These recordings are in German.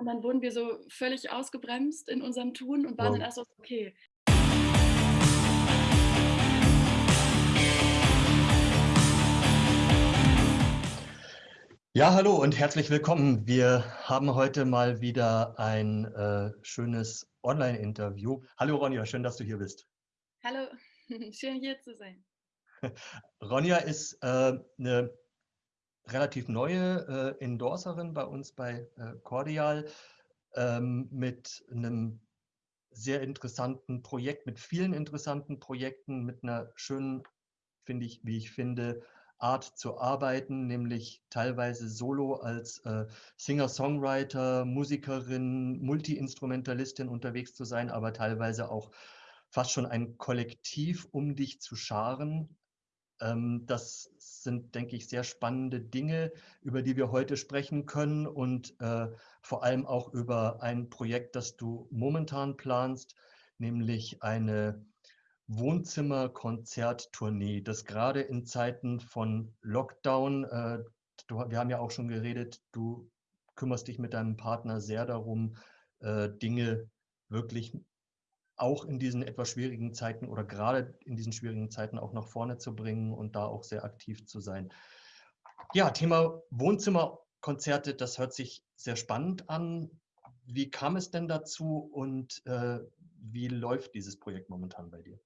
Und dann wurden wir so völlig ausgebremst in unserem Tun und waren dann Wow. erst so: „Okay.“ Ja, hallo und herzlich willkommen. Wir haben heute mal wieder ein, äh, schönes Online-Interview. Hallo Ronja, schön, dass du hier bist. Hallo, schön hier zu sein. Ronja ist, äh, 'ne relativ neue, äh, Endorserin bei uns bei, äh, Cordial, ähm, mit 'nem sehr interessanten Projekt, mit vielen interessanten Projekten, mit 'ner schönen, finde ich wie ich finde, Art zu arbeiten, nämlich teilweise solo als, äh, Singer-Songwriter, Musikerin, Multiinstrumentalistin unterwegs zu sein, aber teilweise auch fast schon ein Kollektiv um dich zu scharen. Ähm, das sind, denke ich, sehr spannende Dinge, über die wir heute sprechen können und, äh, vor allem auch über ein Projekt, das du momentan planst, nämlich eine Wohnzimmer-Konzert-Tournee, das grade in Zeiten von Lockdown äh, wir haben ja auch schon geredet, du kümmerst dich mit deinem Partner sehr darum, äh, Dinge wirklich auch in diesen etwas schwierigen Zeiten oder grade in diesen schwierigen Zeiten auch nach vorne zu bringen und da auch sehr aktiv zu sein. Ja, Thema Wohnzimmerkonzerte, das hört sich sehr spannend an. Wie kam es denn dazu und, äh, wie läuft dieses Projekt momentan bei dir?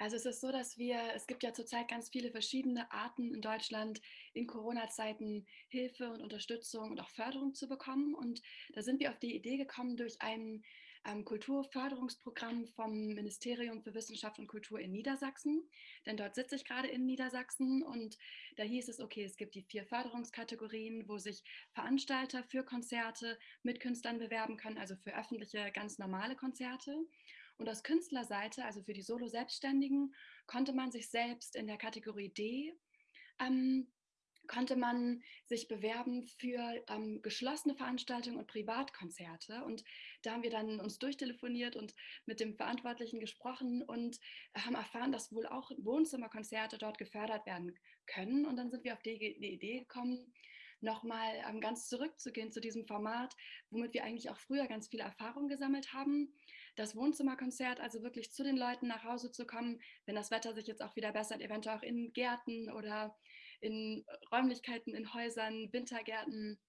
Also, es ist so, dass wir es gibt ja zurzeit ganz viele verschiedene Arten in Deutschland, in Corona-Zeiten Hilfe und Unterstützung und auch Förderung zu bekommen. Und da sind wir auf die Idee gekommen durch ein, ähm, Kulturförderungsprogramm vom Ministerium für Wissenschaft und Kultur in Niedersachsen. Denn dort sitze ich grade in Niedersachsen und da hieß es: „Okay, es gibt die 4 Förderungskategorien, wo sich Veranstalter für Konzerte mit Künstlern bewerben können, also für öffentliche, ganz normale Konzerte.“ Und aus Künstlerseite, also für die Solo-Selbstständigen, konnte man sich selbst in der Kategorie D ähm, konnte man sich bewerben für, ähm, geschlossene Veranstaltungen und Privatkonzerte. Und da haben wir dann uns durchtelefoniert und mit dem Verantwortlichen gesprochen und haben erfahren, dass wohl auch Wohnzimmerkonzerte dort gefördert werden können. Und dann sind wir auf die die Idee gekommen, noch mal, ähm, ganz zurückzugehen zu diesem Format, womit wir eigentlich auch früher ganz viele Erfahrung gesammelt haben. Das Wohnzimmerkonzert, also wirklich zu den Leuten nach Hause zu kommen, wenn das Wetter sich jetzt auch wieder bessert, eventuell auch in Gärten oder in Räumlichkeiten, in Häusern, Wintergärten,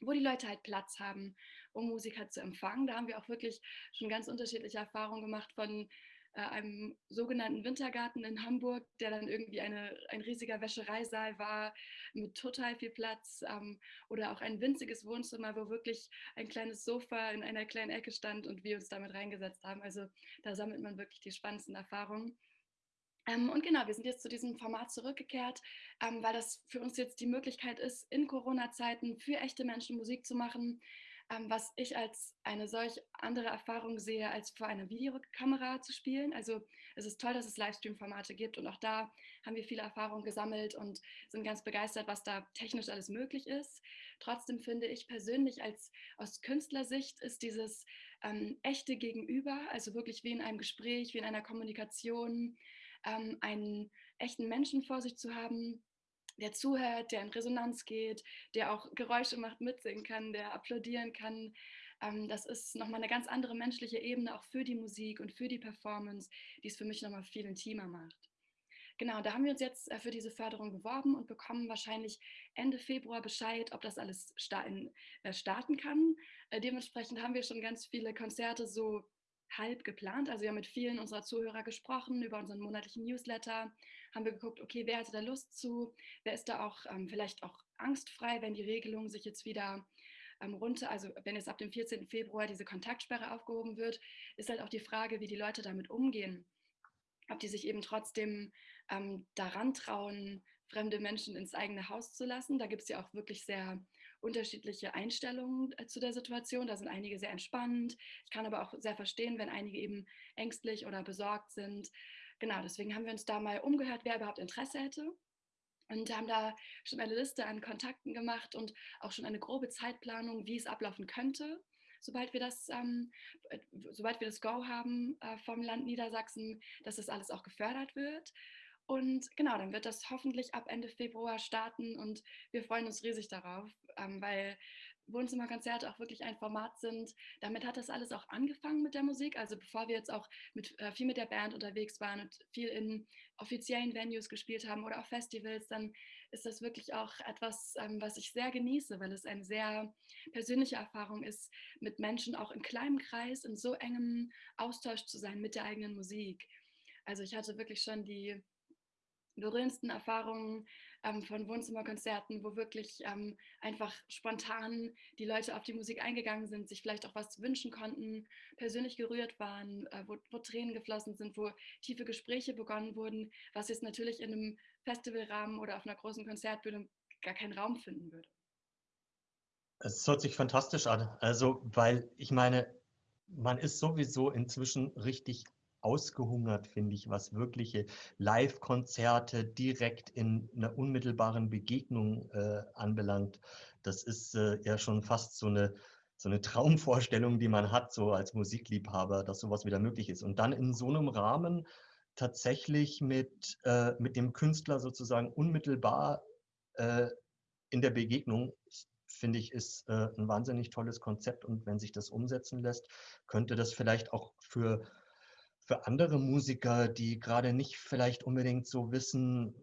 wo die Leute halt Platz haben, um Musiker zu empfangen. Da haben wir auch wirklich schon ganz unterschiedliche Erfahrungen gemacht von, äh, einem sogenannten Wintergarten in Hamburg, der dann irgendwie eine ein riesiger Wäschereisaal war mit total viel Platz, ähm, oder auch ein winziges Wohnzimmer, wo wirklich ein kleines Sofa in einer kleinen Ecke stand und wir uns da mit reingesetzt haben. Also, da sammelt man wirklich die spannendsten Erfahrungen. Ähm, und genau, wir sind jetzt zu diesem Format zurückgekehrt, ähm, weil das für uns jetzt die Möglichkeit ist, in Corona-Zeiten für echte Menschen Musik zu machen, ähm, was ich als eine solch andere Erfahrung sehe, als vor einer Videokamera zu spielen. Also, es ist toll, dass es Livestream-Formate gibt und auch da haben wir viele Erfahrungen gesammelt und sind ganz begeistert, was da technisch alles möglich ist. Trotzdem finde ich persönlich als aus Künstlersicht ist dieses, ähm, echte Gegenüber, also wirklich wie in einem Gespräch, wie in einer Kommunikation, ähm, einen echten Menschen vor sich zu haben, der zuhört, der in Resonanz geht, der auch Geräusche macht, mitsingen kann, der applaudieren kann. Ähm, das ist noch mal 'ne ganz andere menschliche Ebene auch für die Musik und für die Performance, die es für mich noch mal viel intimer macht. Genau, da haben wir uns jetzt, äh, für diese Förderung beworben und bekommen wahrscheinlich Ende Februar Bescheid, ob das alles äh, starten kann. Äh, dementsprechend haben wir schon ganz viele Konzerte so halb geplant. Also, wir haben mit vielen unserer Zuhörer gesprochen über unseren monatlichen Newsletter, haben wir geguckt: „Okay, wer hätte da Lust zu? Wer ist da auch, ähm, vielleicht auch angstfrei, wenn die Regelung sich jetzt wieder, ähm, runter also, wenn jetzt ab dem 14. Februar diese Kontaktsperre aufgehoben wird, ist halt auch die Frage, wie die Leute damit umgehen. Ob die sich eben trotzdem, ähm, da rantrauen, fremde Menschen ins eigene Haus zu lassen. Da gibt's ja auch wirklich sehr unterschiedliche Einstellungen, äh, zu der Situation. Da sind einige sehr entspannt. Ich kann aber auch sehr verstehen, wenn einige eben ängstlich oder besorgt sind. Genau, deswegen haben wir uns da mal umgehört, wer überhaupt Interesse hätte und haben da schon eine Liste an Kontakten gemacht und auch schon eine grobe Zeitplanung, wie es ablaufen könnte, sobald wir das, ähm, äh sobald wir das Go haben, äh, vom Land Niedersachsen, dass das alles auch gefördert wird. Und genau, dann wird das hoffentlich ab Ende Februar starten und wir freuen uns riesig darauf, ähm, weil Wohnzimmerkonzerte auch wirklich ein Format sind. Damit hat das alles auch angefangen mit der Musik. Also bevor wir jetzt auch mit, äh, viel mit der Band unterwegs waren und viel in offiziellen Venues gespielt haben oder auf Festivals, dann ist das wirklich auch etwas, ähm, was ich sehr genieße, weil es eine sehr persönliche Erfahrung ist, mit Menschen auch in kleinem Kreis, in so engem Austausch zu sein mit der eigenen Musik. Also ich hatte wirklich schon die berührendsten Erfahrungen ähm, von Wohnzimmerkonzerten, wo wirklich ähm, einfach spontan die Leute auf die Musik eingegangen sind, sich vielleicht auch was wünschen konnten, persönlich gerührt waren, äh, wo, wo, Tränen geflossen sind, wo tiefe Gespräche begonnen wurden, was jetzt natürlich in einem Festivalrahmen oder auf einer großen Konzertbühne gar keinen Raum finden würde. Es hört sich fantastisch an. Also, weil ich meine, man ist sowieso inzwischen richtig ausgehungert, finde ich, was wirkliche Live-Konzerte direkt in einer unmittelbaren Begegnung äh, anbelangt. Das ist äh, ja schon fast so eine, so eine Traumvorstellung, die man hat, so als Musikliebhaber, dass sowas wieder möglich ist. Und dann in so einem Rahmen tatsächlich mit, äh, mit dem Künstler sozusagen unmittelbar äh, in der Begegnung, finde ich, ist äh, ein wahnsinnig tolles Konzept. Und wenn sich das umsetzen lässt, könnte das vielleicht auch für für andere Musiker, die gerade nicht vielleicht unbedingt so wissen,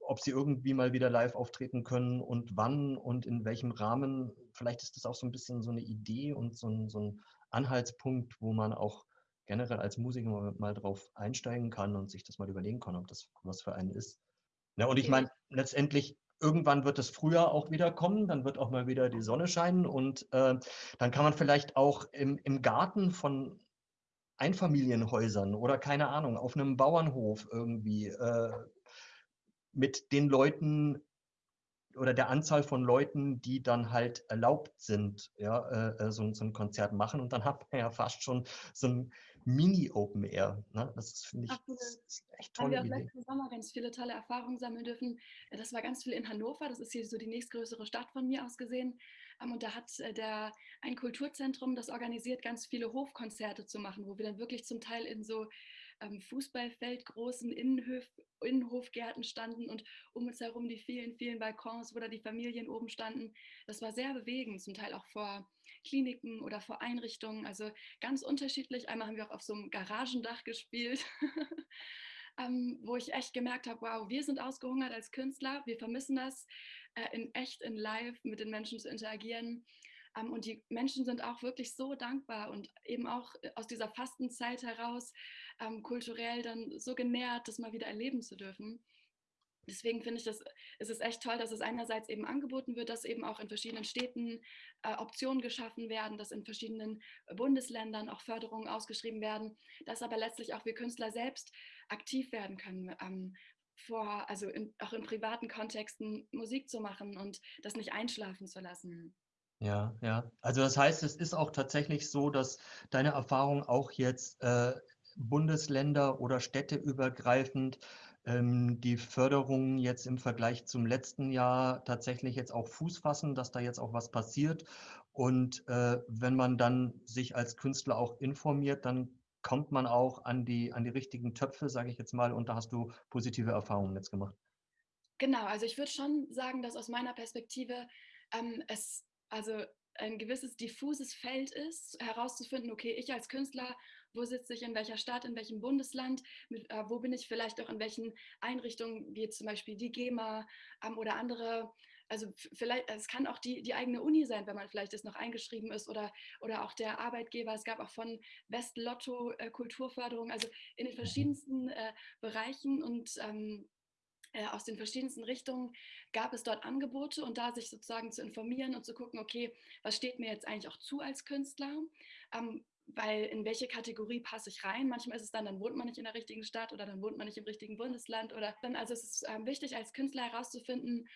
ob sie irgendwie mal wieder live auftreten können und wann und in welchem Rahmen. Vielleicht ist das auch so ein bisschen so eine Idee und so ein, so ein Anhaltspunkt, wo man auch generell als Musiker mal, mal drauf einsteigen kann und sich das mal überlegen kann, ob das was für einen ist. Ja, und ich meine, letztendlich irgendwann wird es früher auch wieder kommen, dann wird auch mal wieder die Sonne scheinen und äh, dann kann man vielleicht auch im, im Garten von Einfamilienhäusern oder keine Ahnung, auf einem Bauernhof irgendwie äh, mit den Leuten oder der Anzahl von Leuten, die dann halt erlaubt sind, ja, äh, äh so, so, ein Konzert machen. Und dann hat man ja fast schon so ein Mini-Open Air. Ne? Das finde ich Absolut. Das echt tolle Haben wir auch letzten Sommer ganz viele tolle Erfahrungen sammeln dürfen. Das war ganz viel in Hannover. Das ist hier so die nächstgrößere Stadt von mir aus gesehen. Ähm, und da hat äh, der, ein Kulturzentrum das organisiert, ganz viele Hofkonzerte zu machen, wo wir dann wirklich zum Teil in so ähm, Fußballfeldgroßen Innenhof, Innenhofgärten standen und um uns herum die vielen, vielen Balkons, wo da die Familien oben standen. Das war sehr bewegend, zum Teil auch vor Kliniken oder vor Einrichtungen, also ganz unterschiedlich. Einmal haben wir auch auf so einem Garagendach gespielt. ähm, wo ich echt gemerkt habe, wow, wir sind ausgehungert als Künstler, wir vermissen das, äh, in echt, in live mit den Menschen zu interagieren. Ähm, und die Menschen sind auch wirklich so dankbar und eben auch äh, aus dieser Fastenzeit heraus ähm, kulturell dann so genährt, das mal wieder erleben zu dürfen. Deswegen finde ich, das, es ist echt toll, dass es einerseits eben angeboten wird, dass eben auch in verschiedenen Städten äh, Optionen geschaffen werden, dass in verschiedenen Bundesländern auch Förderungen ausgeschrieben werden, dass aber letztlich auch wir Künstler selbst aktiv werden können, ähm, vor, also in, auch in privaten Kontexten Musik zu machen und das nicht einschlafen zu lassen. Ja, ja. Also das heißt, es ist auch tatsächlich so, dass deine Erfahrung auch jetzt äh, Bundesländer oder Städte übergreifend ähm, die Förderungen jetzt im Vergleich zum letzten Jahr tatsächlich jetzt auch Fuß fassen, dass da jetzt auch was passiert. Und äh, wenn man dann sich als Künstler auch informiert, dann kommt man auch an die, an die richtigen Töpfe, sage ich jetzt mal, und da hast du positive Erfahrungen jetzt gemacht. Genau, also ich würde schon sagen, dass aus meiner Perspektive ähm, es also ein gewisses diffuses Feld ist, herauszufinden, okay, ich als Künstler, wo sitze ich, in welcher Stadt, in welchem Bundesland, mit, äh, wo bin ich vielleicht auch in welchen Einrichtungen, wie zum Beispiel die GEMA ähm, oder andere also vielleicht, es kann auch die, die eigene Uni sein, wenn man vielleicht jetzt noch eingeschrieben ist oder, oder auch der Arbeitgeber. Es gab auch von West Lotto äh, Kulturförderung, also in den mhm. verschiedensten äh, Bereichen und ähm, äh, aus den verschiedensten Richtungen gab es dort Angebote und da sich sozusagen zu informieren und zu gucken, okay, was steht mir jetzt eigentlich auch zu als Künstler? Ähm, weil in welche Kategorie passe ich rein? Manchmal ist es dann, dann wohnt man nicht in der richtigen Stadt oder dann wohnt man nicht im richtigen Bundesland oder dann, also es ist ähm, wichtig als Künstler herauszufinden,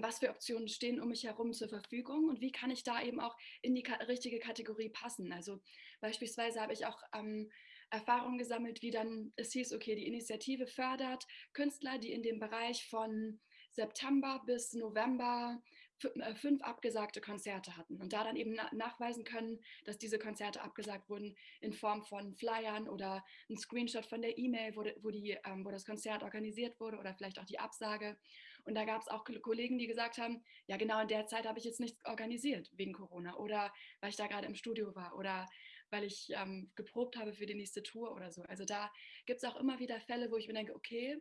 was für Optionen stehen um mich herum zur Verfügung und wie kann ich da eben auch in die richtige Kategorie passen. Also beispielsweise habe ich auch ähm, Erfahrungen gesammelt, wie dann es hieß, okay, die Initiative fördert Künstler, die in dem Bereich von September bis November äh, fünf abgesagte Konzerte hatten und da dann eben nachweisen können, dass diese Konzerte abgesagt wurden in Form von Flyern oder ein Screenshot von der E-Mail, wo, wo, ähm, wo das Konzert organisiert wurde oder vielleicht auch die Absage Und da gab es auch Kollegen, die gesagt haben, ja genau in der Zeit habe ich jetzt nichts organisiert wegen Corona oder weil ich da gerade im Studio war oder weil ich ähm, geprobt habe für die nächste Tour oder so. Also da gibt es auch immer wieder Fälle, wo ich mir denke, okay,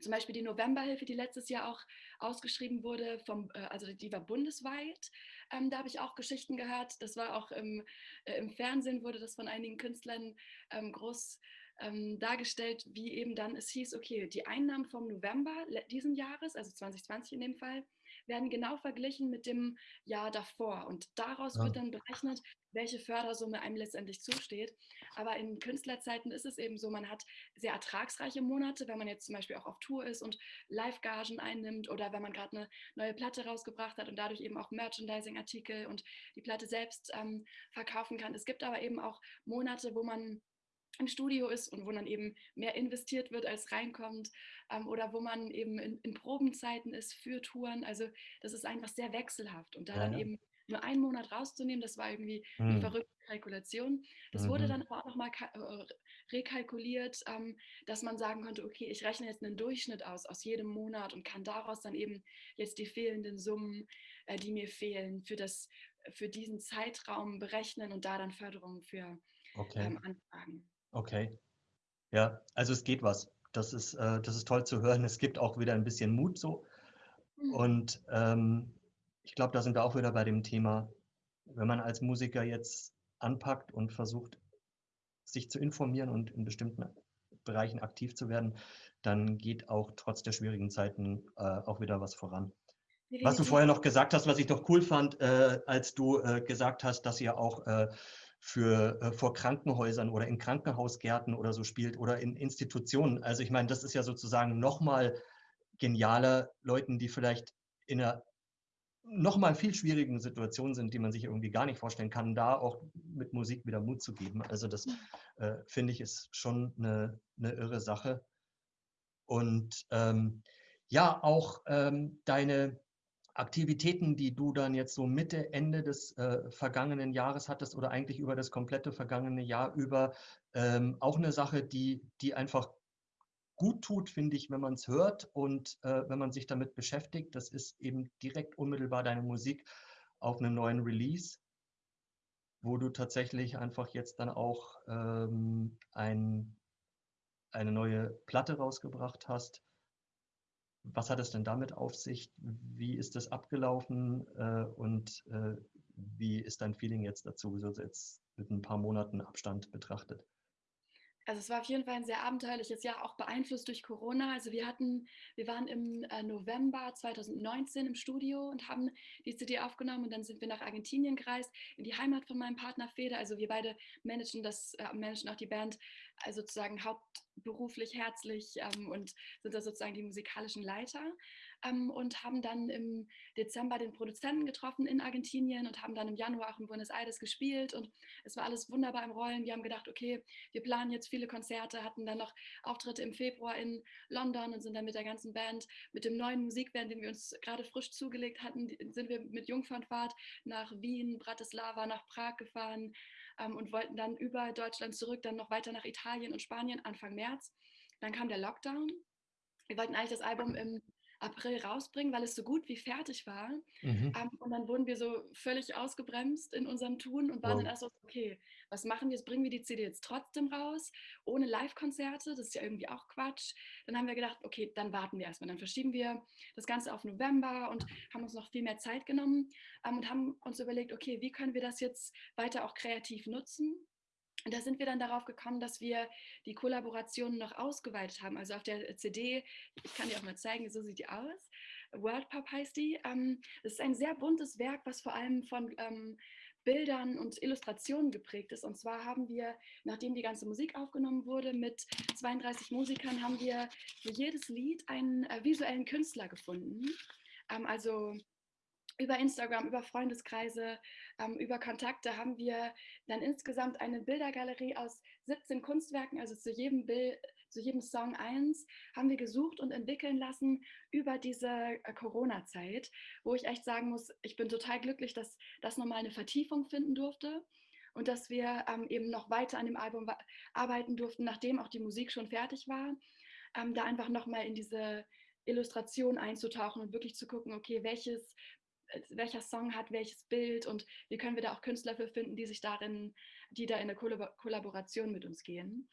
zum Beispiel die Novemberhilfe, die letztes Jahr auch ausgeschrieben wurde, vom, äh, also die war bundesweit. Ähm, da habe ich auch Geschichten gehört. Das war auch im, äh, im Fernsehen, wurde das von einigen Künstlern ähm, groß ähm, dargestellt, wie eben dann es hieß, okay, die Einnahmen vom November diesen Jahres, also 2020 in dem Fall, werden genau verglichen mit dem Jahr davor. Und daraus ja. wird dann berechnet, welche Fördersumme einem letztendlich zusteht. Aber in Künstlerzeiten ist es eben so, man hat sehr ertragsreiche Monate, wenn man jetzt zum Beispiel auch auf Tour ist und Live-Gagen einnimmt oder wenn man gerade eine neue Platte rausgebracht hat und dadurch eben auch Merchandising-Artikel und die Platte selbst ähm, verkaufen kann. Es gibt aber eben auch Monate, wo man im Studio ist und wo dann eben mehr investiert wird, als reinkommt ähm, oder wo man eben in, in, Probenzeiten ist für Touren. Also das ist einfach sehr wechselhaft und da ja, dann eben nur einen Monat rauszunehmen, das war irgendwie mhm. eine verrückte Kalkulation. Das mhm. wurde dann aber auch nochmal äh, rekalkuliert, ähm, dass man sagen konnte, okay, ich rechne jetzt einen Durchschnitt aus, aus jedem Monat und kann daraus dann eben jetzt die fehlenden Summen, äh, die mir fehlen, für, das, für diesen Zeitraum berechnen und da dann Förderungen für okay. ähm, anfragen. Okay. Ja, also es geht was. Das ist, äh, das ist toll zu hören. Es gibt auch wieder ein bisschen Mut so. Mhm. Und ähm, ich glaube, da sind wir auch wieder bei dem Thema, wenn man als Musiker jetzt anpackt und versucht, sich zu informieren und in bestimmten Bereichen aktiv zu werden, dann geht auch trotz der schwierigen Zeiten äh, auch wieder was voran. Was du vorher noch gesagt hast, was ich doch cool fand, äh, als du äh, gesagt hast, dass ihr auch äh, für, äh, vor Krankenhäusern oder in Krankenhausgärten oder so spielt oder in Institutionen. Also ich meine, das ist ja sozusagen nochmal genialer Leuten, die vielleicht in einer nochmal viel schwierigen Situation sind, die man sich irgendwie gar nicht vorstellen kann, da auch mit Musik wieder Mut zu geben. Also das äh, finde ich ist schon eine, eine irre Sache. Und ähm, ja, auch ähm, deine, Aktivitäten, die du dann jetzt so Mitte, Ende des äh, vergangenen Jahres hattest oder eigentlich über das komplette vergangene Jahr über, ähm, auch eine Sache, die, die einfach gut tut, finde ich, wenn man es hört und äh, wenn man sich damit beschäftigt. Das ist eben direkt unmittelbar deine Musik auf einem neuen Release, wo du tatsächlich einfach jetzt dann auch ähm, ein, eine neue Platte rausgebracht hast was hat es denn damit auf sich? Wie ist das abgelaufen äh, und äh, wie ist dein Feeling jetzt dazu, so jetzt mit ein paar Monaten Abstand betrachtet? Also es war auf jeden Fall ein sehr abenteuerliches Jahr, auch beeinflusst durch Corona. Also wir hatten, wir waren im äh, November 2019 im Studio und haben die CD aufgenommen und dann sind wir nach Argentinien gereist, in die Heimat von meinem Partner Fede. Also wir beide managen das, äh, managen auch die Band also sozusagen hauptberuflich herzlich ähm, und sind da sozusagen die musikalischen Leiter ähm, und haben dann im Dezember den Produzenten getroffen in Argentinien und haben dann im Januar auch in Buenos Aires gespielt und es war alles wunderbar im Rollen. Wir haben gedacht, okay, wir planen jetzt viele Konzerte, hatten dann noch Auftritte im Februar in London und sind dann mit der ganzen Band, mit dem neuen Musikband, den wir uns gerade frisch zugelegt hatten, sind wir mit Jungfernfahrt nach Wien, Bratislava, nach Prag gefahren ähm, und wollten dann über Deutschland zurück, dann noch weiter nach Italien und Spanien Anfang März. Dann kam der Lockdown. Wir wollten eigentlich das Album im April rausbringen, weil es so gut wie fertig war. Mhm. Um, ähm, und dann wurden wir so völlig ausgebremst in unserem Tun und waren wow. dann erst so, okay, was machen wir jetzt? Bringen wir die CD jetzt trotzdem raus, ohne Live-Konzerte? Das ist ja irgendwie auch Quatsch. Dann haben wir gedacht, okay, dann warten wir erstmal. Dann verschieben wir das Ganze auf November und haben uns noch viel mehr Zeit genommen um, ähm, und haben uns überlegt, okay, wie können wir das jetzt weiter auch kreativ nutzen? Und da sind wir dann darauf gekommen, dass wir die Kollaborationen noch ausgeweitet haben. Also auf der CD, ich kann dir auch mal zeigen, so sieht die aus. World Pop heißt die. Ähm, das ist ein sehr buntes Werk, was vor allem von ähm, Bildern und Illustrationen geprägt ist. Und zwar haben wir, nachdem die ganze Musik aufgenommen wurde, mit 32 Musikern, haben wir für jedes Lied einen äh, visuellen Künstler gefunden. Ähm, also über Instagram, über Freundeskreise, ähm, über Kontakte haben wir dann insgesamt eine Bildergalerie aus 17 Kunstwerken, also zu jedem Bild, zu jedem Song eins, haben wir gesucht und entwickeln lassen über diese äh, Corona-Zeit, wo ich echt sagen muss, ich bin total glücklich, dass das nochmal eine Vertiefung finden durfte und dass wir ähm, eben noch weiter an dem Album arbeiten durften, nachdem auch die Musik schon fertig war, ähm, da einfach nochmal in diese Illustration einzutauchen und wirklich zu gucken, okay, welches, welcher Song hat welches Bild und wie können wir da auch Künstler für finden, die sich darin, die da in eine Kollaboration mit uns gehen.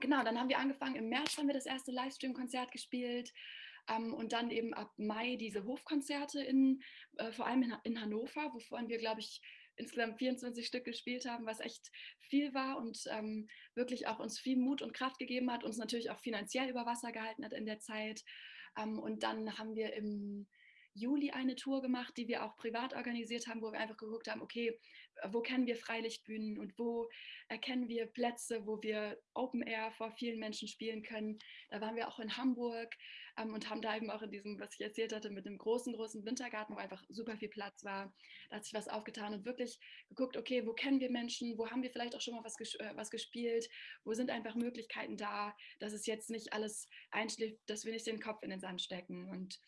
Genau, dann haben wir angefangen, im März haben wir das erste Livestream-Konzert gespielt ähm, und dann eben ab Mai diese Hofkonzerte in, äh, vor allem in, in Hannover, wovon wir, glaube ich, insgesamt 24 Stück gespielt haben, was echt viel war und ähm, wirklich auch uns viel Mut und Kraft gegeben hat, uns natürlich auch finanziell über Wasser gehalten hat in der Zeit. Ähm, und dann haben wir im Juli eine Tour gemacht, die wir auch privat organisiert haben, wo wir einfach geguckt haben, okay, wo kennen wir Freilichtbühnen und wo erkennen wir Plätze, wo wir Open Air vor vielen Menschen spielen können. Da waren wir auch in Hamburg ähm, und haben da eben auch in diesem, was ich erzählt hatte, mit einem großen, großen Wintergarten, wo einfach super viel Platz war. Da hat sich was aufgetan und wirklich geguckt, okay, wo kennen wir Menschen, wo haben wir vielleicht auch schon mal was, ges äh, was gespielt, wo sind einfach Möglichkeiten da, dass es jetzt nicht alles einschläft, dass wir nicht den Kopf in den Sand stecken. Und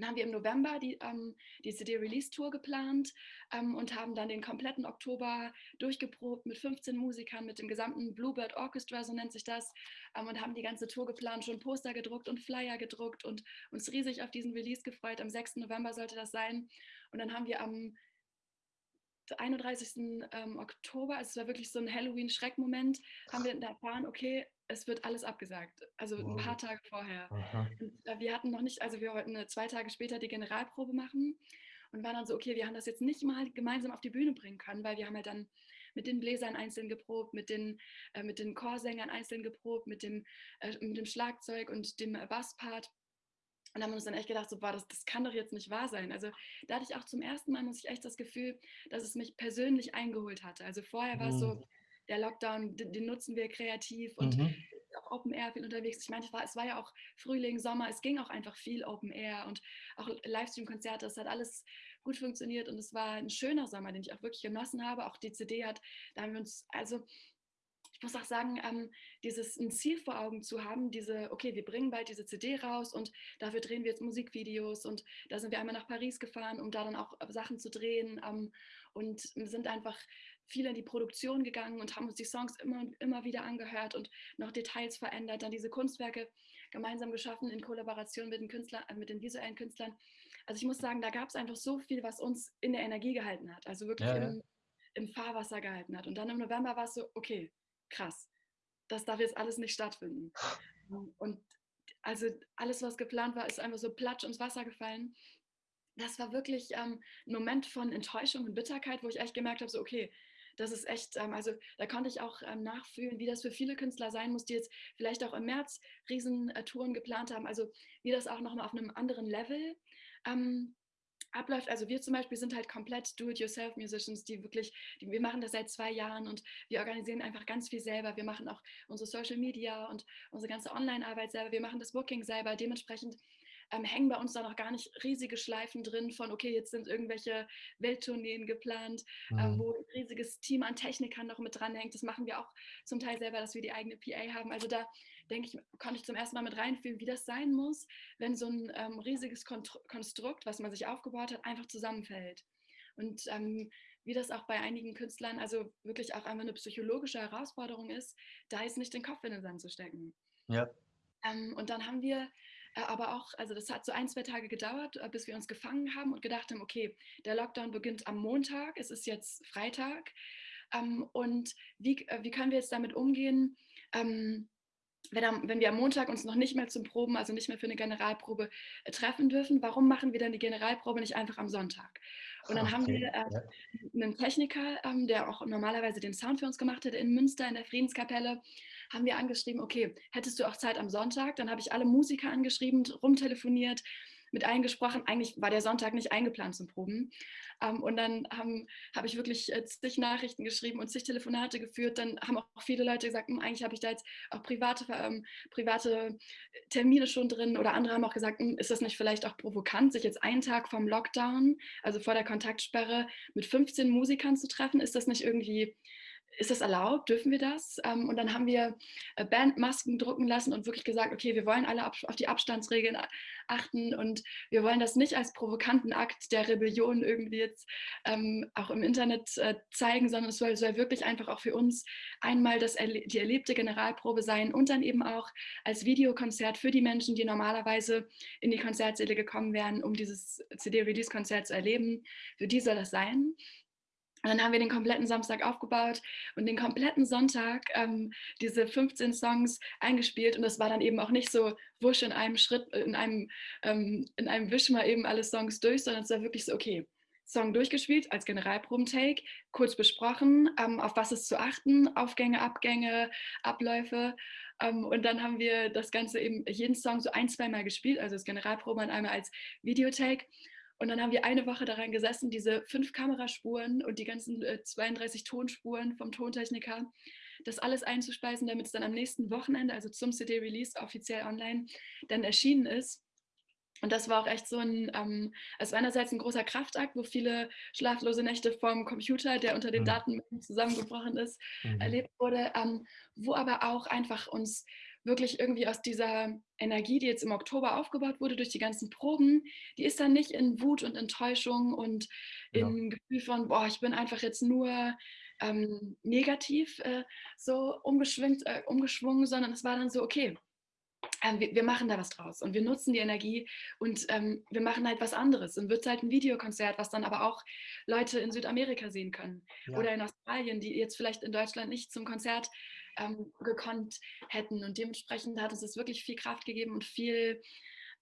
dann haben wir im November die, ähm, die CD-Release-Tour geplant ähm, und haben dann den kompletten Oktober durchgeprobt mit 15 Musikern, mit dem gesamten Bluebird Orchestra, so nennt sich das, ähm, und haben die ganze Tour geplant, schon Poster gedruckt und Flyer gedruckt und uns riesig auf diesen Release gefreut. Am 6. November sollte das sein. Und dann haben wir am 31. Ähm, Oktober, also es war wirklich so ein Halloween-Schreckmoment, haben wir erfahren, okay, es wird alles abgesagt. Also wow. ein paar Tage vorher. Und, äh, wir hatten noch nicht, also wir wollten zwei Tage später die Generalprobe machen und waren dann so, okay, wir haben das jetzt nicht mal gemeinsam auf die Bühne bringen können, weil wir haben halt dann mit den Bläsern einzeln geprobt, mit den, äh, mit den Chorsängern einzeln geprobt, mit dem, äh, mit dem Schlagzeug und dem Basspart. Und haben uns dann echt gedacht, so, boah, das, das kann doch jetzt nicht wahr sein. Also da hatte ich auch zum ersten Mal, muss ich echt das Gefühl, dass es mich persönlich eingeholt hatte. Also vorher war es so, mhm der Lockdown, den, den nutzen wir kreativ und mhm. auch Open Air viel unterwegs. Ich meine, es war, es war ja auch Frühling, Sommer, es ging auch einfach viel Open Air und auch Livestream-Konzerte, es hat alles gut funktioniert und es war ein schöner Sommer, den ich auch wirklich genossen habe. Auch die CD hat, da haben wir uns, also ich muss auch sagen, ähm, dieses ein Ziel vor Augen zu haben, diese, okay, wir bringen bald diese CD raus und dafür drehen wir jetzt Musikvideos und da sind wir einmal nach Paris gefahren, um da dann auch Sachen zu drehen ähm, und sind einfach viel in die Produktion gegangen und haben uns die Songs immer und immer wieder angehört und noch Details verändert, dann diese Kunstwerke gemeinsam geschaffen in Kollaboration mit den Künstlern, äh, mit den visuellen Künstlern. Also ich muss sagen, da gab es einfach so viel, was uns in der Energie gehalten hat, also wirklich ja, ja. Im, im Fahrwasser gehalten hat. Und dann im November war es so, okay, krass, das darf jetzt alles nicht stattfinden. Und also alles, was geplant war, ist einfach so platsch ins Wasser gefallen. Das war wirklich ähm, ein Moment von Enttäuschung und Bitterkeit, wo ich echt gemerkt habe, so okay, das ist echt, ähm, also da konnte ich auch ähm, nachfühlen, wie das für viele Künstler sein muss, die jetzt vielleicht auch im März Riesentouren geplant haben. Also wie das auch nochmal auf einem anderen Level ähm, abläuft. Also wir zum Beispiel sind halt komplett Do-it-yourself-Musicians, die wirklich, die, wir machen das seit zwei Jahren und wir organisieren einfach ganz viel selber. Wir machen auch unsere Social Media und unsere ganze Online-Arbeit selber. Wir machen das Booking selber. Dementsprechend ähm, hängen bei uns da noch gar nicht riesige Schleifen drin von, okay, jetzt sind irgendwelche Welttourneen geplant, ähm, mhm. ähm, wo ein riesiges Team an Technikern noch mit dranhängt. Das machen wir auch zum Teil selber, dass wir die eigene PA haben. Also da denke ich, konnte ich zum ersten Mal mit reinfühlen, wie das sein muss, wenn so ein ähm, riesiges Konstrukt, was man sich aufgebaut hat, einfach zusammenfällt. Und ähm, wie das auch bei einigen Künstlern, also wirklich auch einfach eine psychologische Herausforderung ist, da jetzt nicht den Kopf in den Sand zu stecken. Ja. Ähm, und dann haben wir aber auch, also das hat so ein, zwei Tage gedauert, äh, bis wir uns gefangen haben und gedacht haben, okay, der Lockdown beginnt am Montag, es ist jetzt Freitag. Ähm, und wie, äh, wie können wir jetzt damit umgehen? Ähm, wenn, wir am Montag uns noch nicht mehr zum Proben, also nicht mehr für eine Generalprobe treffen dürfen, warum machen wir dann die Generalprobe nicht einfach am Sonntag? Und dann okay. haben wir äh, einen Techniker, ähm, der auch normalerweise den Sound für uns gemacht hat in Münster in der Friedenskapelle, haben wir angeschrieben, okay, hättest du auch Zeit am Sonntag? Dann habe ich alle Musiker angeschrieben, rumtelefoniert, mit eingesprochen. Eigentlich war der Sonntag nicht eingeplant zum Proben. Ähm, und dann habe hab ich wirklich äh, zig Nachrichten geschrieben und zig Telefonate geführt. Dann haben auch viele Leute gesagt, hm, eigentlich habe ich da jetzt auch private, ähm, private Termine schon drin. Oder andere haben auch gesagt, hm, ist das nicht vielleicht auch provokant, sich jetzt einen Tag vom Lockdown, also vor der Kontaktsperre, mit 15 Musikern zu treffen? Ist das nicht irgendwie ist das erlaubt? Dürfen wir das? Ähm, und dann haben wir äh, Bandmasken drucken lassen und wirklich gesagt, okay, wir wollen alle auf die Abstandsregeln achten und wir wollen das nicht als provokanten Akt der Rebellion irgendwie jetzt ähm, auch im Internet äh, zeigen, sondern es soll, soll, wirklich einfach auch für uns einmal das die erlebte Generalprobe sein und dann eben auch als Videokonzert für die Menschen, die normalerweise in die Konzertsäle gekommen wären, um dieses CD-Release-Konzert zu erleben. Für die soll das sein. Und dann haben wir den kompletten Samstag aufgebaut und den kompletten Sonntag ähm, diese 15 Songs eingespielt. Und das war dann eben auch nicht so wusch in einem Schritt, in einem, ähm, in einem Wisch mal eben alle Songs durch, sondern es war wirklich so, okay, Song durchgespielt als Generalproben-Take, kurz besprochen, ähm, auf was ist zu achten, Aufgänge, Abgänge, Abläufe. Ähm, und dann haben wir das Ganze eben jeden Song so ein, zweimal gespielt, also das Generalproben einmal als Videotake. Und dann haben wir eine Woche daran gesessen, diese fünf Kameraspuren und die ganzen äh, 32 Tonspuren vom Tontechniker, das alles einzuspeisen, damit es dann am nächsten Wochenende, also zum CD-Release offiziell online, dann erschienen ist. Und das war auch echt so ein, ähm, also einerseits ein großer Kraftakt, wo viele schlaflose Nächte vom Computer, der unter den mhm. Daten zusammengebrochen ist, mhm. erlebt wurde, ähm, wo aber auch einfach uns wirklich irgendwie aus dieser Energie, die jetzt im Oktober aufgebaut wurde durch die ganzen Proben, die ist dann nicht in Wut und Enttäuschung und in ja. Gefühl von, boah, ich bin einfach jetzt nur ähm, negativ äh, so umgeschwingt, äh, umgeschwungen, sondern es war dann so, okay, ähm, wir, wir, machen da was draus und wir nutzen die Energie und ähm, wir machen halt was anderes. Und wird halt ein Videokonzert, was dann aber auch Leute in Südamerika sehen können ja. oder in Australien, die jetzt vielleicht in Deutschland nicht zum Konzert ähm, gekonnt hätten. Und dementsprechend hat es es wirklich viel Kraft gegeben und viel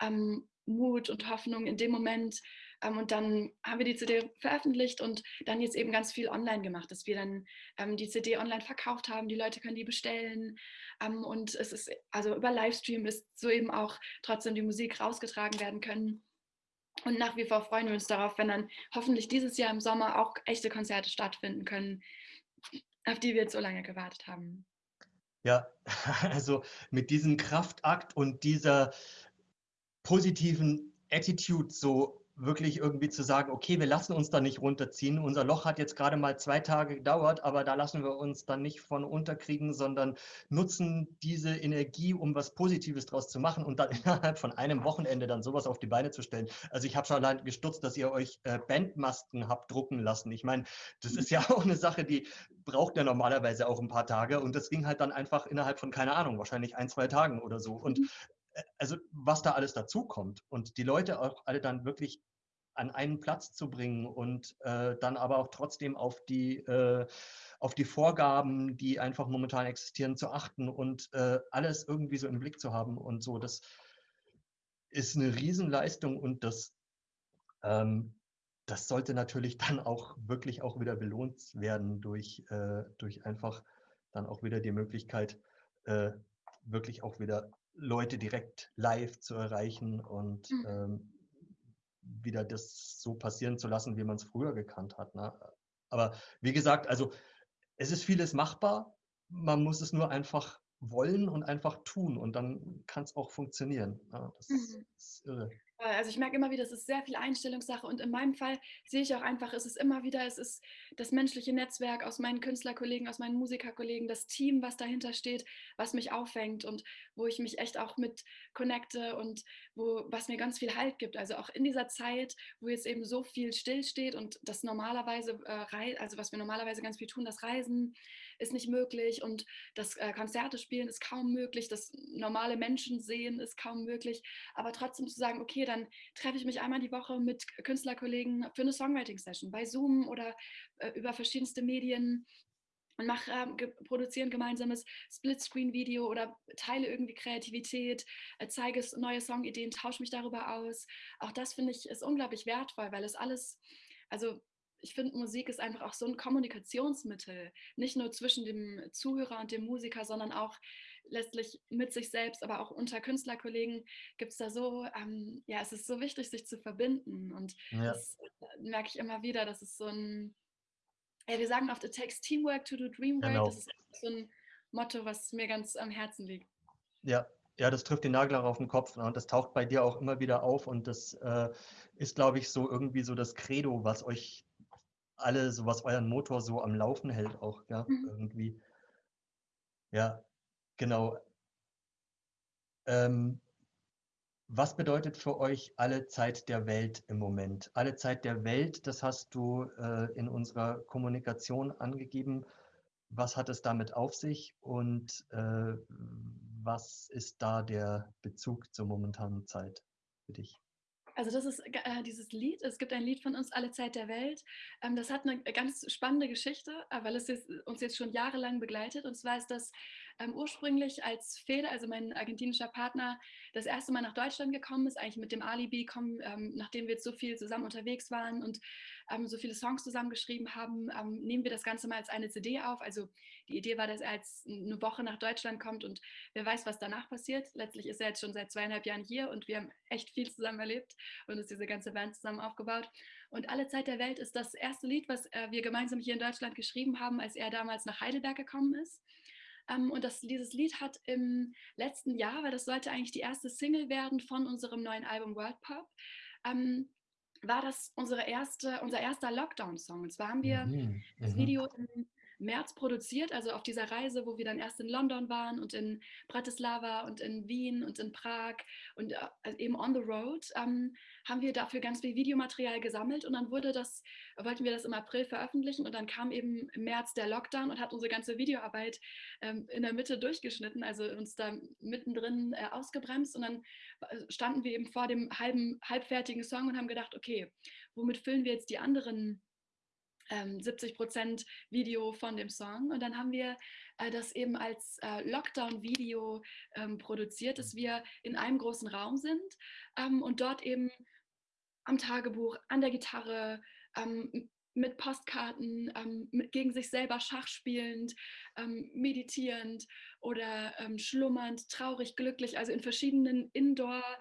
ähm, Mut und Hoffnung in dem Moment. Ähm, und dann haben wir die CD veröffentlicht und dann jetzt eben ganz viel online gemacht, dass wir dann ähm, die CD online verkauft haben. Die Leute können die bestellen. Ähm, und es ist also über Livestream ist so eben auch trotzdem die Musik rausgetragen werden können. Und nach wie vor freuen wir uns darauf, wenn dann hoffentlich dieses Jahr im Sommer auch echte Konzerte stattfinden können, auf die wir jetzt so lange gewartet haben. Ja, also mit diesem Kraftakt und dieser positiven Attitude so wirklich irgendwie zu sagen, okay, wir lassen uns da nicht runterziehen. Unser Loch hat jetzt gerade mal zwei Tage gedauert, aber da lassen wir uns dann nicht von unterkriegen, sondern nutzen diese Energie, um was Positives draus zu machen und dann innerhalb von einem Wochenende dann sowas auf die Beine zu stellen. Also ich habe schon allein gestutzt, dass ihr euch äh, Bandmasken habt drucken lassen. Ich meine, das ist ja auch eine Sache, die braucht ja normalerweise auch ein paar Tage und das ging halt dann einfach innerhalb von, keine Ahnung, wahrscheinlich ein, zwei Tagen oder so. Und also was da alles dazukommt und die Leute auch alle dann wirklich an einen Platz zu bringen und äh, dann aber auch trotzdem auf die, äh, auf die Vorgaben, die einfach momentan existieren, zu achten und äh, alles irgendwie so im Blick zu haben und so. Das ist eine Riesenleistung und das, ähm, das sollte natürlich dann auch wirklich auch wieder belohnt werden durch, äh, durch einfach dann auch wieder die Möglichkeit, äh, wirklich auch wieder Leute direkt live zu erreichen und mhm. ähm, wieder das so passieren zu lassen, wie man es früher gekannt hat. Ne? Aber wie gesagt, also es ist vieles machbar. Man muss es nur einfach wollen und einfach tun und dann kann es auch funktionieren. Ja, das mhm. ist irre. Also ich merke immer wieder, es ist sehr viel Einstellungssache und in meinem Fall sehe ich auch einfach, es ist immer wieder, es ist das menschliche Netzwerk aus meinen Künstlerkollegen, aus meinen Musikerkollegen, das Team, was dahinter steht, was mich auffängt und wo ich mich echt auch mit connecte und wo, was mir ganz viel Halt gibt. Also auch in dieser Zeit, wo jetzt eben so viel stillsteht und das normalerweise, äh, also was wir normalerweise ganz viel tun, das Reisen, ist nicht möglich und das äh, Konzerte spielen ist kaum möglich, das normale Menschen sehen ist kaum möglich, aber trotzdem zu sagen, okay, dann treffe ich mich einmal die Woche mit Künstlerkollegen für eine Songwriting-Session bei Zoom oder äh, über verschiedenste Medien und mache, äh, ge produziere ein gemeinsames Splitscreen-Video oder teile irgendwie Kreativität, äh, zeige neue Songideen, tausche mich darüber aus. Auch das finde ich ist unglaublich wertvoll, weil es alles, also ich finde, Musik ist einfach auch so ein Kommunikationsmittel, nicht nur zwischen dem Zuhörer und dem Musiker, sondern auch letztlich mit sich selbst, aber auch unter Künstlerkollegen gibt es da so, ähm, ja, es ist so wichtig, sich zu verbinden. Und ja. das äh, merke ich immer wieder, dass es so ein, ja, wir sagen oft, it takes teamwork to do dreamwork. Genau. Das ist so ein Motto, was mir ganz am Herzen liegt. Ja, ja, das trifft den Nagel auf den Kopf ne? und das taucht bei dir auch immer wieder auf und das äh, ist, glaube ich, so irgendwie so das Credo, was euch alle, so was euren Motor so am Laufen hält auch, ja, Mhm. irgendwie. Ja, genau. Ähm, was bedeutet für euch alle Zeit der Welt im Moment? Alle Zeit der Welt, das hast du äh, in unserer Kommunikation angegeben. Was hat es damit auf sich und äh, was ist da der Bezug zur momentanen Zeit für dich? Also das ist äh, dieses Lied. Es gibt ein Lied von uns, Alle Zeit der Welt. Ähm, das hat eine ganz spannende Geschichte, äh, weil es jetzt, uns jetzt schon jahrelang begleitet. Und zwar ist das ähm, ursprünglich als Feder, also mein argentinischer Partner, das erste Mal nach Deutschland gekommen ist, eigentlich mit dem Alibi kommen, ähm, nachdem wir jetzt so viel zusammen unterwegs waren und ähm, so viele Songs zusammengeschrieben haben, ähm, nehmen wir das Ganze mal als eine CD auf. Also die Idee war, dass er jetzt eine Woche nach Deutschland kommt und wer weiß, was danach passiert. Letztlich ist er jetzt schon seit zweieinhalb Jahren hier und wir haben echt viel zusammen erlebt und ist diese ganze Band zusammen aufgebaut. Und Alle Zeit der Welt ist das erste Lied, was äh, wir gemeinsam hier in Deutschland geschrieben haben, als er damals nach Heidelberg gekommen ist. Um, und das, dieses Lied hat im letzten Jahr, weil das sollte eigentlich die erste Single werden von unserem neuen Album World Pop, um, war das unsere erste, unser erster Lockdown-Song. Und zwar haben wir mhm, das mhm. Video im März produziert, also auf dieser Reise, wo wir dann erst in London waren und in Bratislava und in Wien und in Prag und äh, also eben on the road, ähm, haben wir dafür ganz viel Videomaterial gesammelt und dann wurde das, wollten wir das im April veröffentlichen und dann kam eben im März der Lockdown und hat unsere ganze Videoarbeit ähm, in der Mitte durchgeschnitten, also uns da mittendrin äh, ausgebremst und dann äh, standen wir eben vor dem halben, halbfertigen Song und haben gedacht, okay, womit füllen wir jetzt die anderen ähm, 70 Prozent Video von dem Song. Und dann haben wir äh, das eben als äh, Lockdown-Video ähm, produziert, dass wir in einem großen Raum sind ähm, und dort eben am Tagebuch, an der Gitarre, ähm, mit Postkarten, ähm, mit, gegen sich selber Schach spielend, ähm, meditierend oder schlummernd, traurig, glücklich, also in verschiedenen Indoor-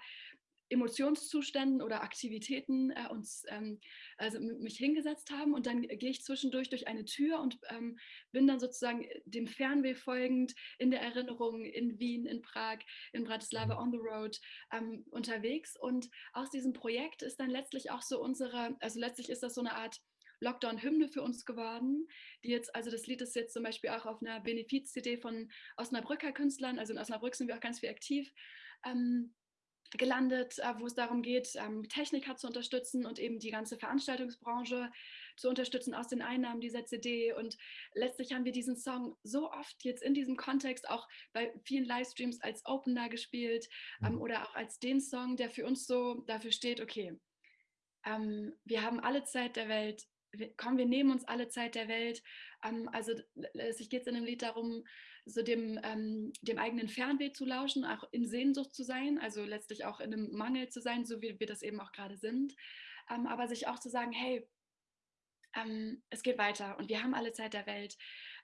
Emotionszuständen oder Aktivitäten äh, uns ähm, also mich hingesetzt haben und dann gehe ich zwischendurch durch eine Tür und ähm, bin dann sozusagen äh, dem Fernweh folgend in der Erinnerung in Wien, in Prag, in Bratislava mhm. on the road ähm, unterwegs. Und aus diesem Projekt ist dann letztlich auch so unsere, also letztlich ist das so eine Art Lockdown-Hymne für uns geworden, die jetzt, also das Lied ist jetzt zum Beispiel auch auf einer Benefiz-CD von Osnabrücker Künstlern, also in Osnabrück sind wir auch ganz viel aktiv, ähm, gelandet, äh, wo es darum geht, ähm, Techniker zu unterstützen und eben die ganze Veranstaltungsbranche zu unterstützen aus den Einnahmen dieser CD. Und letztlich haben wir diesen Song so oft jetzt in diesem Kontext auch bei vielen Livestreams als Opener gespielt ähm, mhm. oder auch als den Song, der für uns so dafür steht, okay, ähm, wir haben alle Zeit der Welt, komm, wir nehmen uns alle Zeit der Welt. also es geht in dem Lied darum, so dem, ähm, dem eigenen Fernweh zu lauschen, auch in Sehnsucht zu sein, also letztlich auch in einem Mangel zu sein, so wie wir das eben auch gerade sind. Ähm, aber sich auch zu sagen, hey, ähm, es geht weiter und wir haben alle Zeit der Welt.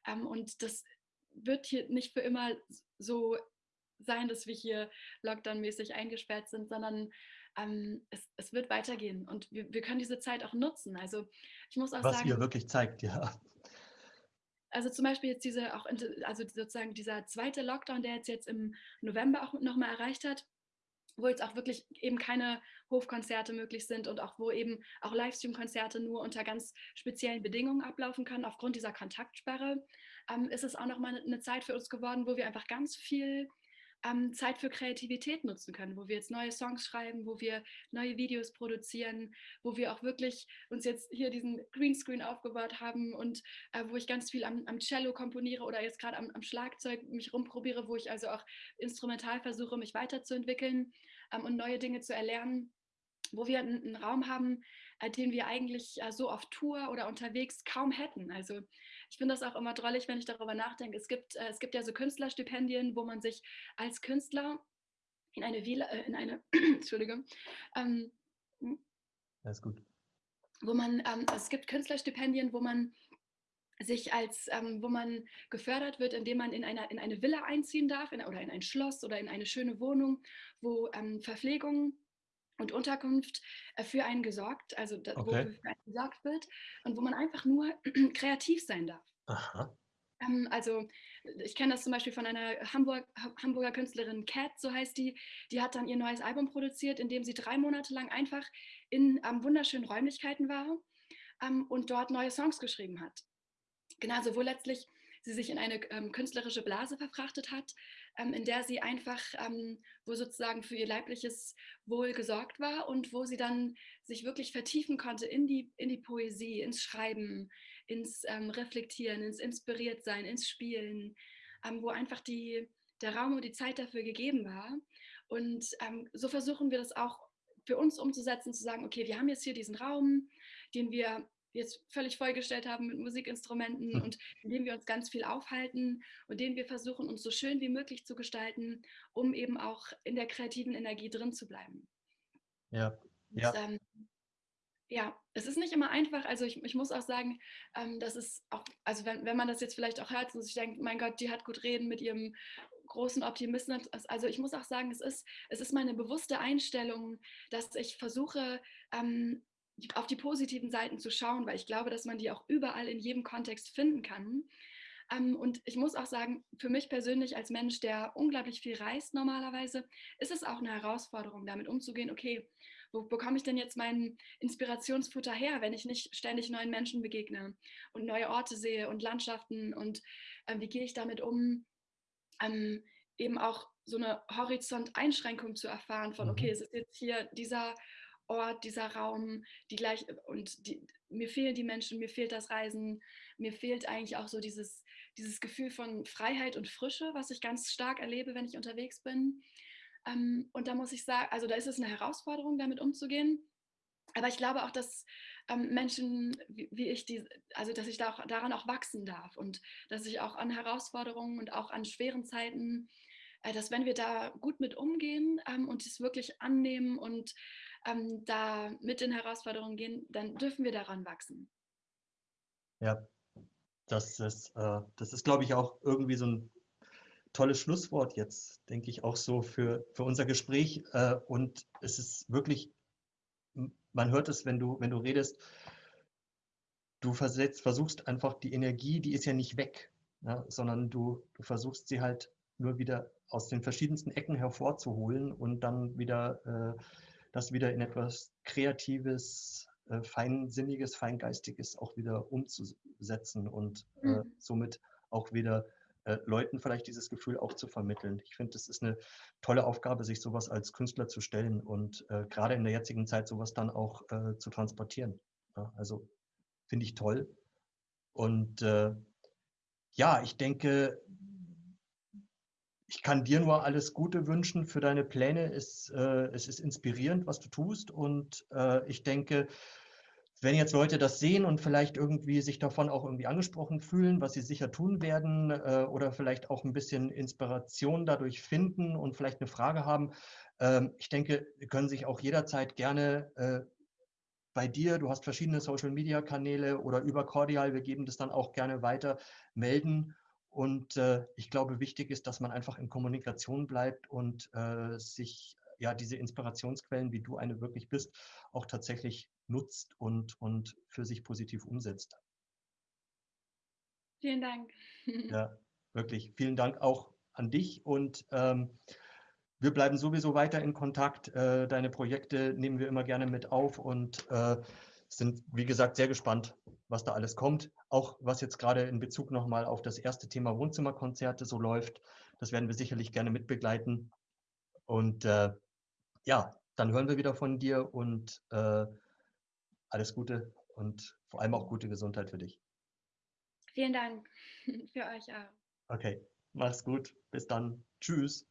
Ähm, und das wird hier nicht für immer so sein, dass wir hier lockdown-mäßig eingesperrt sind, sondern ähm, es, es, wird weitergehen und wir, wir, können diese Zeit auch nutzen. Also ich muss auch Was sagen. Was ihr wirklich zeigt, ja. Also zum Beispiel jetzt diese auch, also sozusagen dieser zweite Lockdown, der jetzt, jetzt im November auch nochmal erreicht hat, wo jetzt auch wirklich eben keine Hofkonzerte möglich sind und auch wo eben auch Livestream-Konzerte nur unter ganz speziellen Bedingungen ablaufen können aufgrund dieser Kontaktsperre, ähm, ist es auch nochmal eine Zeit für uns geworden, wo wir einfach ganz viel ähm, Zeit für Kreativität nutzen können, wo wir jetzt neue Songs schreiben, wo wir neue Videos produzieren, wo wir auch wirklich uns jetzt hier diesen Greenscreen aufgebaut haben und äh, wo ich ganz viel am, am, Cello komponiere oder jetzt gerade am, am, Schlagzeug mich rumprobiere, wo ich also auch instrumental versuche, mich weiterzuentwickeln ähm, und neue Dinge zu erlernen wo wir einen, Raum haben, äh, den wir eigentlich äh, so auf Tour oder unterwegs kaum hätten. Also ich finde das auch immer drollig, wenn ich darüber nachdenke. Es gibt, äh, es gibt ja so Künstlerstipendien, wo man sich als Künstler in eine Villa, äh, in eine, Entschuldigung, ähm, Alles gut. Wo man, ähm, es gibt Künstlerstipendien, wo man sich als, ähm, wo man gefördert wird, indem man in, einer, in eine Villa einziehen darf in, oder in ein Schloss oder in eine schöne Wohnung, wo ähm, Verpflegung und Unterkunft äh, für einen gesorgt, also okay. wo für einen gesorgt wird und wo man einfach nur kreativ sein darf. Aha. Ähm, also ich kenne das zum Beispiel von einer Hamburg, Hamburger Künstlerin, Cat, so heißt die, die hat dann ihr neues Album produziert, in dem sie drei Monate lang einfach in ähm, wunderschönen Räumlichkeiten war ähm, und dort neue Songs geschrieben hat. Genauso, wo letztlich sie sich in eine ähm, künstlerische Blase verfrachtet hat, ähm, in der sie einfach, ähm, wo sozusagen für ihr leibliches Wohl gesorgt war und wo sie dann sich wirklich vertiefen konnte in die, in die Poesie, ins Schreiben, ins ähm, Reflektieren, ins Inspiriertsein, ins Spielen, ähm, wo einfach die, der Raum und die Zeit dafür gegeben war. Und ähm, so versuchen wir das auch für uns umzusetzen, zu sagen, okay, wir haben jetzt hier diesen Raum, den wir jetzt völlig vollgestellt haben mit Musikinstrumenten hm. und in dem wir uns ganz viel aufhalten und den wir versuchen, uns so schön wie möglich zu gestalten, um eben auch in der kreativen Energie drin zu bleiben. Ja. Und, ja. Ähm, ja, es ist nicht immer einfach. Also ich, ich muss auch sagen, ähm, dass es auch, also wenn, wenn man das jetzt vielleicht auch hört und sich denkt, mein Gott, die hat gut reden mit ihrem großen Optimismus. Also ich muss auch sagen, es ist, es ist meine bewusste Einstellung, dass ich versuche, ähm, auf die positiven Seiten zu schauen, weil ich glaube, dass man die auch überall in jedem Kontext finden kann. Ähm, und ich muss auch sagen, für mich persönlich als Mensch, der unglaublich viel reist normalerweise, ist es auch eine Herausforderung, damit umzugehen, okay, wo bekomme ich denn jetzt mein Inspirationsfutter her, wenn ich nicht ständig neuen Menschen begegne und neue Orte sehe und Landschaften und äh, wie gehe ich damit um, ähm, eben auch so eine Horizonteinschränkung zu erfahren von, okay, mhm. es ist jetzt hier dieser Ort, dieser Raum, die gleich und die, mir fehlen die Menschen, mir fehlt das Reisen, mir fehlt eigentlich auch so dieses, dieses Gefühl von Freiheit und Frische, was ich ganz stark erlebe, wenn ich unterwegs bin. Ähm, und da muss ich sagen, also da ist es eine Herausforderung, damit umzugehen. Aber ich glaube auch, dass ähm, Menschen wie, wie, ich, die, also dass ich da auch, daran auch wachsen darf und dass ich auch an Herausforderungen und auch an schweren Zeiten, äh, dass wenn wir da gut mit umgehen ähm, und es wirklich annehmen und ähm, da mit den Herausforderungen gehen, dann dürfen wir daran wachsen. Ja, das ist, äh, das ist, glaube ich, auch irgendwie so ein tolles Schlusswort jetzt, denke ich, auch so für, für unser Gespräch. Äh, und es ist wirklich, man hört es, wenn du, wenn du redest, du versetzt, versuchst einfach die Energie, die ist ja nicht weg, ja, sondern du, du versuchst sie halt nur wieder aus den verschiedensten Ecken hervorzuholen und dann wieder äh, das wieder in etwas Kreatives, äh, Feinsinniges, Feingeistiges auch wieder umzusetzen und äh, mhm. somit auch wieder äh, Leuten vielleicht dieses Gefühl auch zu vermitteln. Ich finde, es ist eine tolle Aufgabe, sich sowas als Künstler zu stellen und äh, gerade in der jetzigen Zeit sowas dann auch äh, zu transportieren. Ja, also finde ich toll. Und äh, ja, ich denke, ich kann dir nur alles Gute wünschen für deine Pläne. Es, äh, es ist inspirierend, was du tust. Und äh, ich denke, wenn jetzt Leute das sehen und vielleicht irgendwie sich davon auch irgendwie angesprochen fühlen, was sie sicher tun werden äh, oder vielleicht auch ein bisschen Inspiration dadurch finden und vielleicht eine Frage haben, ähm, ich denke, können sich auch jederzeit gerne äh, bei dir, du hast verschiedene Social-Media-Kanäle oder über Cordial, wir geben das dann auch gerne weiter, melden und äh, ich glaube, wichtig ist, dass man einfach in Kommunikation bleibt und äh, sich ja diese Inspirationsquellen, wie du eine wirklich bist, auch tatsächlich nutzt und, und für sich positiv umsetzt. Vielen Dank. Ja, wirklich. Vielen Dank auch an dich und ähm, wir bleiben sowieso weiter in Kontakt. Äh, deine Projekte nehmen wir immer gerne mit auf und äh, sind, wie gesagt, sehr gespannt, was da alles kommt. Auch was jetzt gerade in Bezug nochmal auf das erste Thema Wohnzimmerkonzerte so läuft, das werden wir sicherlich gerne mitbegleiten. Und äh, ja, dann hören wir wieder von dir und äh, alles Gute und vor allem auch gute Gesundheit für dich. Vielen Dank für euch auch. Okay, mach's gut. Bis dann. Tschüss.